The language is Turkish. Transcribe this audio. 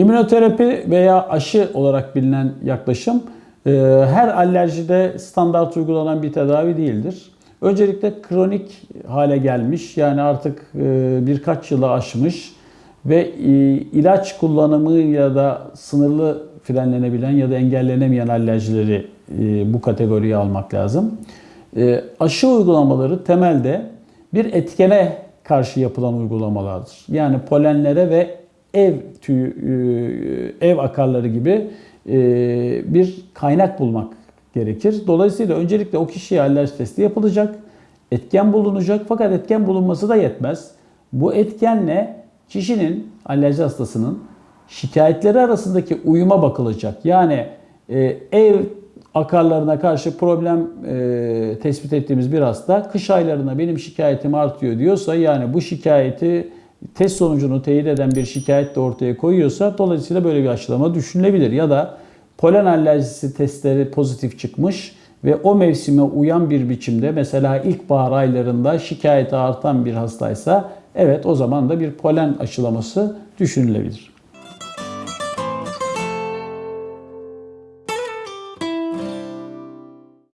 İmmünoterapi veya aşı olarak bilinen yaklaşım e, her alerjide standart uygulanan bir tedavi değildir. Öncelikle kronik hale gelmiş yani artık e, birkaç yılı aşmış ve e, ilaç kullanımı ya da sınırlı frenlenebilen ya da engellenemeyen alerjileri bu kategoriye almak lazım. Aşı uygulamaları temelde bir etkene karşı yapılan uygulamalardır. Yani polenlere ve ev tüyü, e, ev akarları gibi e, bir kaynak bulmak gerekir. Dolayısıyla öncelikle o kişiye alerji testi yapılacak, etken bulunacak fakat etken bulunması da yetmez. Bu etkenle kişinin, alerji hastasının şikayetleri arasındaki uyuma bakılacak. Yani e, ev akarlarına karşı problem e, tespit ettiğimiz bir hasta kış aylarında benim şikayetim artıyor diyorsa yani bu şikayeti test sonucunu teyit eden bir şikayet de ortaya koyuyorsa dolayısıyla böyle bir aşılama düşünülebilir. Ya da polen alerjisi testleri pozitif çıkmış ve o mevsime uyan bir biçimde mesela ilkbahar aylarında şikayeti artan bir hastaysa evet o zaman da bir polen aşılaması düşünülebilir.